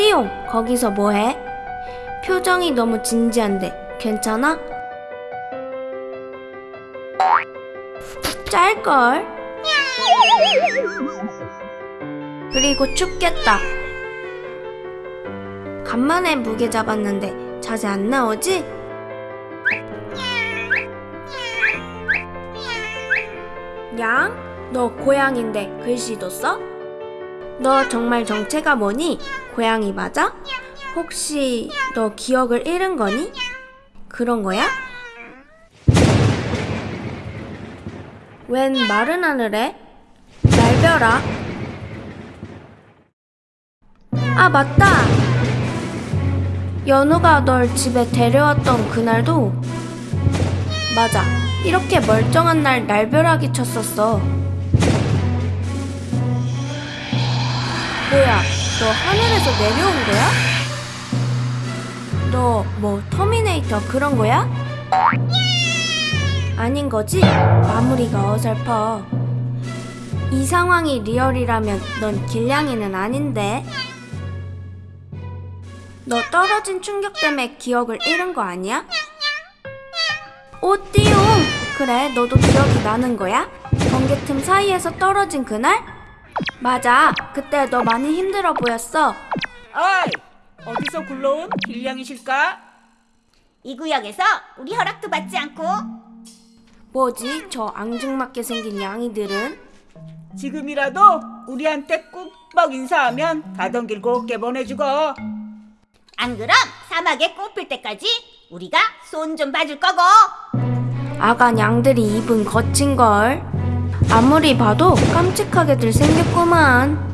띠용, 거기서 뭐해? 표정이 너무 진지한데 괜찮아? 짤걸? 그리고 춥겠다. 간만에 무게 잡았는데 자세 안 나오지? 양? 너 고양인데 글씨도 써? 너 정말 정체가 뭐니? 고양이 맞아? 혹시 너 기억을 잃은 거니? 그런 거야? 웬 마른 하늘에? 날벼락? 아 맞다! 연우가 널 집에 데려왔던 그날도 맞아 이렇게 멀쩡한 날 날벼락이 쳤었어 뭐야 너 하늘에서 내려온 거야? 너 뭐 터미네이터 그런 거야? 아닌 거지? 마무리가 어설퍼 이 상황이 real이라면 넌 길냥이는 아닌데 너 떨어진 충격 때문에 기억을 잃은 거 아니야? 오 띠용 그래 너도 기억이 나는 거야? 번개 틈 사이에서 떨어진 그날? 맞아 그때 너 많이 힘들어 보였어 어이! 어디서 굴러온 길냥이실까? 이 구역에서 우리 허락도 받지 않고 뭐지 저 앙증맞게 생긴 양이들은? 지금이라도 우리한테 꾹뻑 인사하면 가던 길 곱게 보내주고 안 그럼 사막에 꽃필 때까지 우리가 손 좀 봐줄 거고 아간 양들이 입은 거친걸 아무리 봐도 깜찍하게들 생겼구만